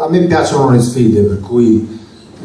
A me piacciono le sfide, per cui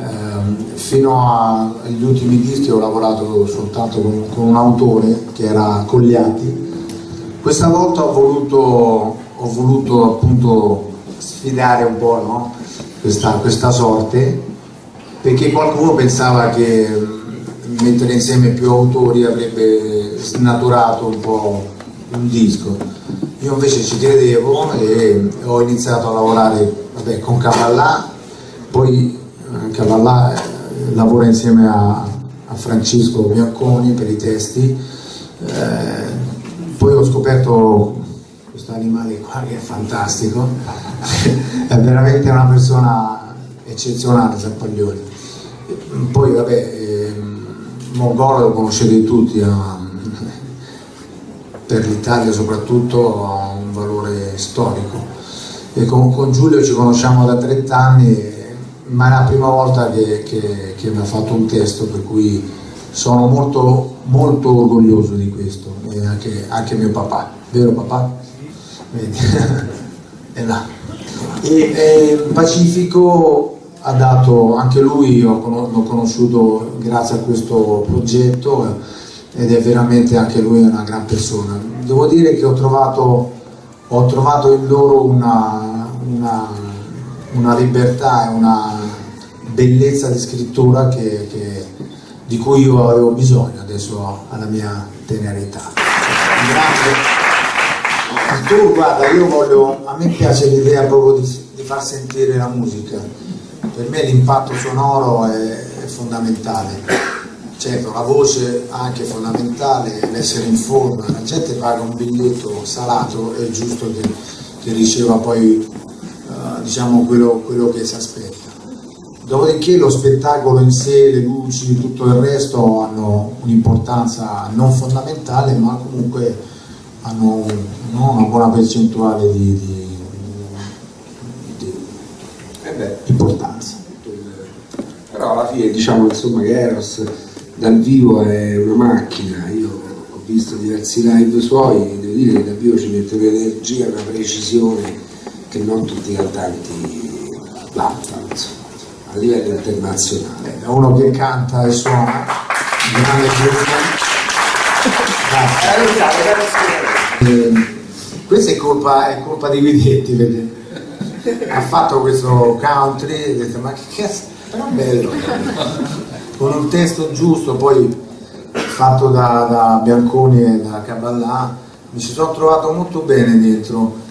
ehm, fino agli ultimi dischi ho lavorato soltanto con, con, un autore che era Cogliati. Questa volta ho voluto, ho voluto appunto sfidare un po' no? questa, questa sorte, perché qualcuno pensava che mettere insieme più autori avrebbe snaturato un po' un disco. Io invece ci credevo e ho iniziato a lavorare vabbè, con Cavallà, poi eh, Cavallà eh, lavora insieme a, a, Francesco Bianconi per i testi, eh, poi ho scoperto questo animale qua che è fantastico, è veramente una persona eccezionale Zampaglioni. Poi vabbè, eh, Mongolo lo conoscete tutti, ha, per l'Italia soprattutto ha un valore storico e con, con, Giulio ci conosciamo da 30 anni, ma è la prima volta che, che, che mi ha fatto un testo, per cui sono molto, molto orgoglioso di questo, e anche, anche mio papà, vero papà? Vedi? è là. E, e Pacifico ha dato, anche lui l'ho conosciuto grazie a questo progetto ed è veramente anche lui una gran persona. Devo dire che ho trovato ho trovato in loro una, una, una libertà e una bellezza di scrittura che, che, di cui io avevo bisogno adesso alla mia tenera età. Grazie. Tu guarda, io voglio, a me piace l'idea proprio di, di, far sentire la musica, per me l'impatto sonoro è, è fondamentale certo la voce anche fondamentale, l'essere in forma, la gente paga un biglietto salato, è giusto che, che riceva poi diciamo quello, quello che si aspetta. Dopodiché lo spettacolo in sé, le luci, tutto il resto hanno un'importanza non fondamentale ma comunque hanno no, una buona percentuale di, di, di eh importanza. Però alla fine diciamo insomma che Eros dal vivo è una macchina, io ho visto diversi live suoi, devo dire che dal vivo ci mette un'energia, una precisione che non tutti i cantanti vantano, a livello internazionale. È uno che canta e suona, grande eh, questa è colpa, è colpa di Guidetti, vede? ha fatto questo country, e detto ma che cazzo, però bello con un testo giusto, poi fatto da, da Bianconi e da Caballà, mi ci sono trovato molto bene dentro.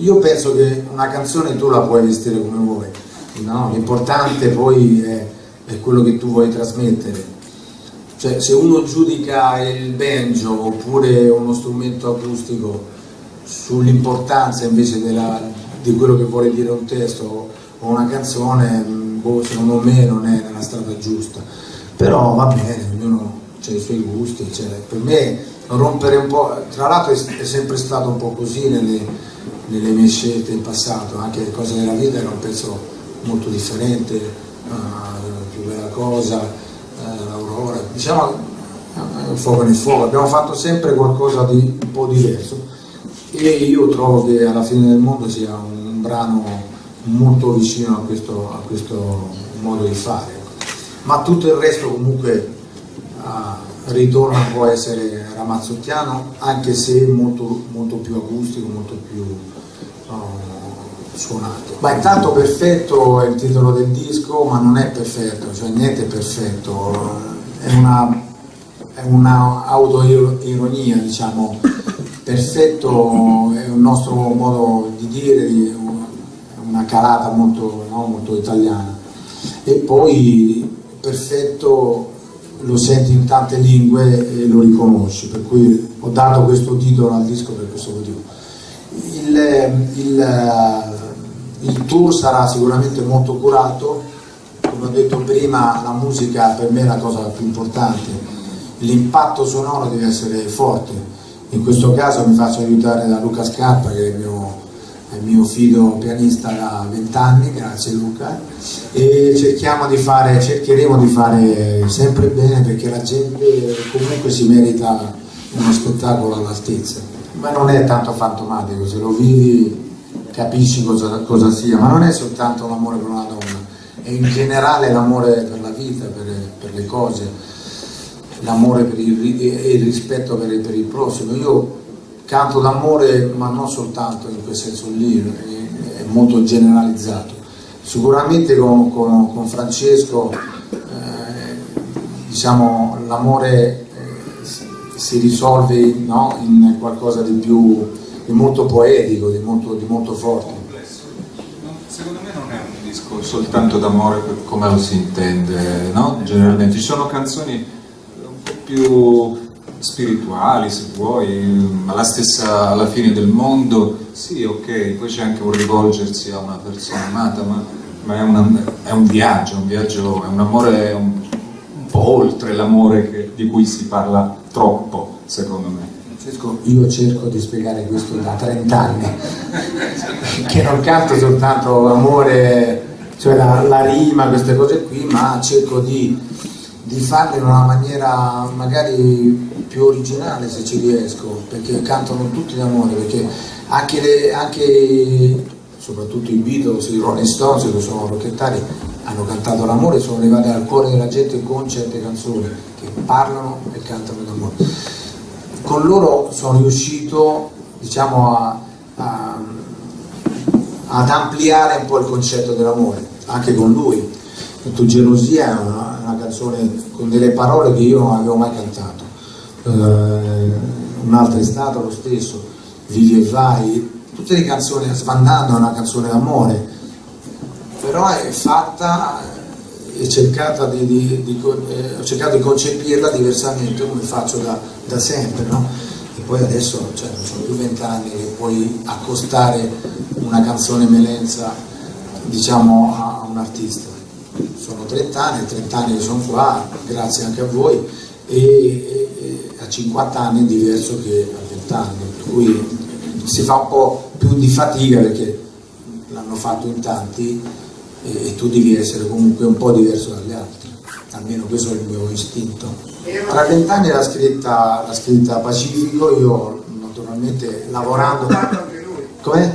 Io penso che una canzone tu la puoi vestire come vuoi, no? l'importante poi è, è quello che tu vuoi trasmettere. Cioè, se uno giudica il banjo oppure uno strumento acustico sull'importanza invece della, di quello che vuole dire un testo o una canzone, boh, secondo me non è nella strada giusta, però va bene, ognuno ha i suoi gusti, cioè, per me rompere un po', tra l'altro è, sempre stato un po' così nelle, nelle, mie scelte in passato, anche le cose della vita erano un pezzo molto differente, uh, più bella cosa, uh, l'Aurora, diciamo uh, fuoco nel fuoco, abbiamo fatto sempre qualcosa di un po' diverso e io trovo che alla fine del mondo sia un brano molto vicino a questo, a questo modo di fare. Ma tutto il resto comunque uh, ritorna può essere ramazzottiano, anche se molto, molto più acustico, molto più suonato. Ma intanto perfetto è il titolo del disco, ma non è perfetto, cioè niente è perfetto, è una, è una autoironia, diciamo, perfetto è un nostro modo di dire, una calata molto, no, molto italiana e poi perfetto lo senti in tante lingue e lo riconosci, per cui ho dato questo titolo al disco per questo motivo. Il, il, il tour sarà sicuramente molto curato, come ho detto prima la musica per me è la cosa più importante, l'impatto sonoro deve essere forte, in questo caso mi faccio aiutare da Luca Scarpa che è il mio è mio figlio pianista da vent'anni, grazie Luca, e cerchiamo di fare, cercheremo di fare sempre bene perché la gente comunque si merita uno spettacolo all'altezza, ma non è tanto fantomatico, se lo vivi capisci cosa, cosa sia, ma non è soltanto l'amore per una donna, è in generale l'amore per la vita, per, per le cose, l'amore e il rispetto per, per, il prossimo. Io canto d'amore, ma non soltanto in quel senso lì, è, è molto generalizzato. Sicuramente con, con, con Francesco eh, diciamo, l'amore si risolve no, in qualcosa di più di molto poetico, di molto, di molto forte. Secondo me non è un disco soltanto d'amore come lo si intende, no? generalmente. Ci sono canzoni un po' più spirituali se vuoi, ma la stessa alla fine del mondo, sì ok, poi c'è anche un rivolgersi a una persona amata, ma, ma è, una, è, un viaggio, un viaggio, è un amore un, un po' oltre l'amore di cui si parla troppo, secondo me. Francesco, io cerco di spiegare questo da 30 anni, che non canto soltanto amore, cioè la, la rima, queste cose qui, ma cerco di, di farle in una maniera magari più originale se ci riesco, perché cantano tutti d'amore, perché anche, le, anche soprattutto i Beatles, i Rolling Stones che sono rocchettari, hanno cantato l'amore, sono arrivati al cuore della gente con certe canzoni che parlano e cantano d'amore con loro sono riuscito diciamo, a, a, ad ampliare un po' il concetto dell'amore, anche con lui. Tu gelosia è una, una, canzone con delle parole che io non avevo mai cantato. Eh, un'altra è stata lo stesso, Vivi e vai, tutte le canzoni, Sbandando è una canzone d'amore, però è fatta cercata di, di, di, eh, ho cercato di concepirla diversamente come faccio da, da sempre, no? E poi adesso cioè, non sono più vent'anni che puoi accostare una canzone melenza diciamo, a, a un artista. Sono 30 anni, 30 anni che sono qua, grazie anche a voi, e, e, e a 50 anni è diverso che a 20 anni, per cui si fa un po' più di fatica perché l'hanno fatto in tanti e, e tu devi essere comunque un po' diverso dagli altri, almeno questo è il mio istinto. Tra vent'anni l'ha scritta, scritta Pacifico, io naturalmente lavorando... Com'è?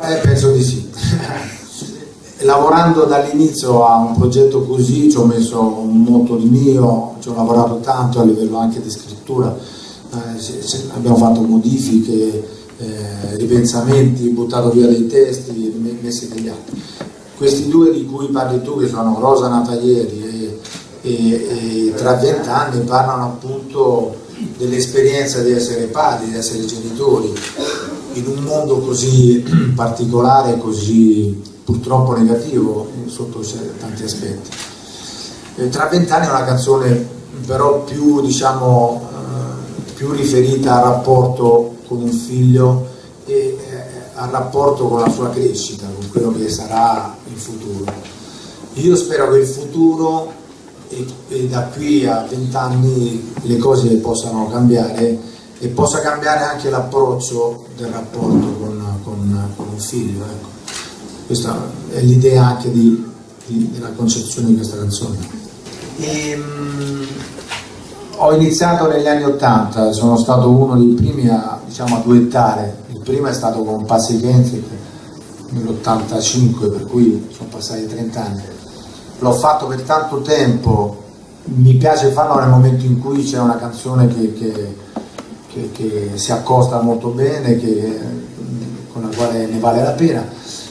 Eh, penso di sì. lavorando dall'inizio a un progetto così ci ho messo molto di mio, ci ho lavorato tanto a livello anche di scrittura, eh, se, se abbiamo fatto modifiche, eh, ripensamenti, buttato via dei testi, messi degli altri questi due di cui parli tu, che sono Rosa nata ieri e, e, e tra vent'anni, parlano appunto dell'esperienza di essere padri, di essere genitori, in un mondo così particolare, così purtroppo negativo sotto tanti aspetti. E tra vent'anni è una canzone però più, diciamo, eh, più riferita al rapporto con un figlio e al rapporto con la sua crescita, con quello che sarà il futuro. Io spero che il futuro e, e da qui a vent'anni le cose possano cambiare e possa cambiare anche l'approccio del rapporto con, con, con un figlio. Ecco. Questa è l'idea anche di, di, della concezione di questa canzone. E, ehm, ho iniziato negli anni Ottanta, sono stato uno dei primi a, diciamo, a duettare prima è stato con Passi Kenfield nell'85 per cui sono passati 30 anni. L'ho fatto per tanto tempo. Mi piace farlo nel momento in cui c'è una canzone che, che, che, che, si accosta molto bene con la quale ne vale la pena.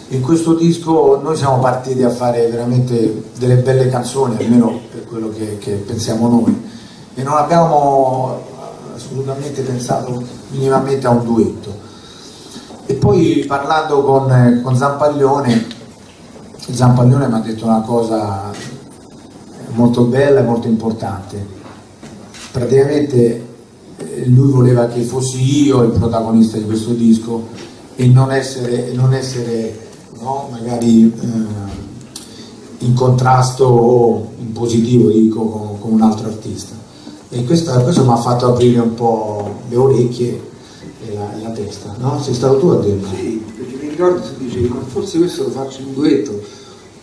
In questo disco noi siamo partiti a fare veramente delle belle canzoni almeno per quello che pensiamo noi. E non abbiamo assolutamente pensato minimamente a un duetto poi parlando con, eh, con Zampaglione, Zampaglione mi ha detto una cosa molto bella e molto importante. Praticamente eh, lui voleva che fossi io il protagonista di questo disco e non essere, non essere no, magari eh, in contrasto o in positivo dico, con, con un altro artista. E questo, questo mi ha fatto aprire un po' le orecchie e la, la, testa, no? Sei stato tu a dirlo? Sì, perché mi ricordo tu dicevi, ma forse questo lo faccio in duetto,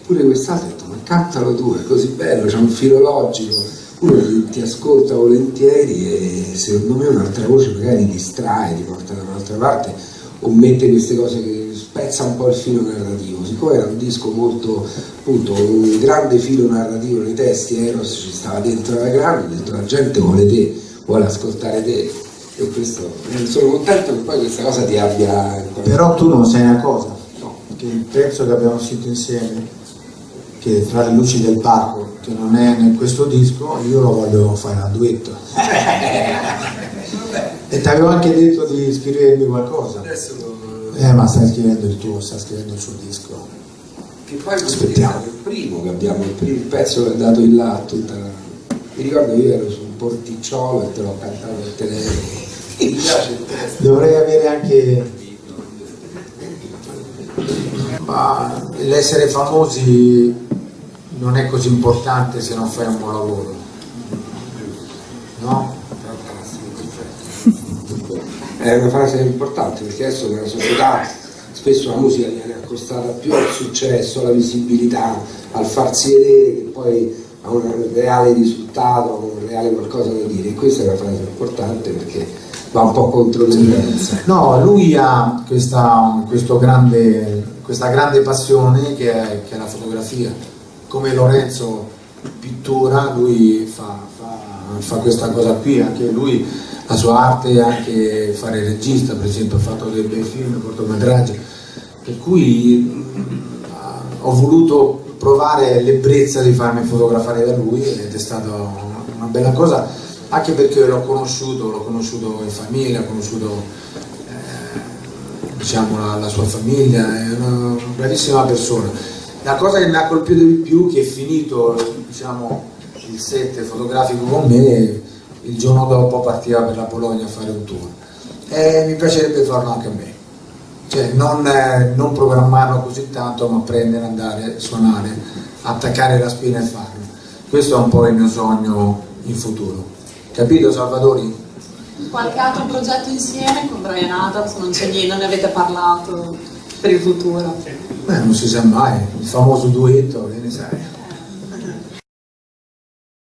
oppure quest'altro, ho detto, ma cantalo tu, è così bello, c'è un filo logico, uno ti, ascolta volentieri e secondo me un'altra voce magari distrae, ti porta da un'altra parte o mette queste cose che spezza un po' il filo narrativo, siccome era un disco molto, appunto, un grande filo narrativo nei testi, Eros ci stava dentro la grande, dentro la gente vuole te, vuole ascoltare te, e questo, sono contento che poi questa cosa ti abbia... Però tu non sai una cosa, No. che il pezzo che abbiamo scritto insieme, che tra le luci del parco, che non è in questo disco, io lo voglio fare a duetto. e ti avevo anche detto di scrivermi qualcosa. Adesso lo- Eh, ma stai scrivendo il tuo, stai scrivendo il suo disco. Che poi Aspettiamo. il primo che abbiamo, il primo pezzo che è andato in là tutta. Mi ricordo che io ero su un porticciolo e te l'ho cantato al telefono. Dovrei avere anche... Ma l'essere famosi non è così importante se non fai un buon lavoro. No? È una frase importante perché adesso nella società spesso la musica viene accostata più al successo, alla visibilità, al farsi vedere che poi a un reale risultato, un reale qualcosa da dire. E questa è una frase importante perché va un po' contro tendenza. No, lui ha questa, grande, questa grande passione che è, che è la fotografia. Come Lorenzo pittura, lui fa, fa- fa questa cosa qui, anche lui la sua arte è anche fare regista, per esempio ha fatto dei bei film, cortometraggi, per cui mh, ho voluto provare l'ebbrezza di farmi fotografare da lui ed è stata una bella cosa, anche perché l'ho conosciuto, l'ho conosciuto in famiglia, ho conosciuto eh, diciamo, la, la sua famiglia, è una bravissima persona. La cosa che mi ha colpito di più è che finito diciamo, il set fotografico con me, il giorno dopo partiva per la Polonia a fare un tour. E mi piacerebbe farlo anche a me. Cioè, non, eh, non programmarlo così tanto, ma prendere, andare, suonare, attaccare la spina e farlo. Questo è un po' il mio sogno in futuro. Capito Salvatori? Qualche altro progetto insieme con Brian Adams? Non c'è niente, non ne avete parlato per il futuro? Beh, non si sa mai, il famoso duetto, che ne sai?